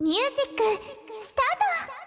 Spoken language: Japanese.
ミュージックスタート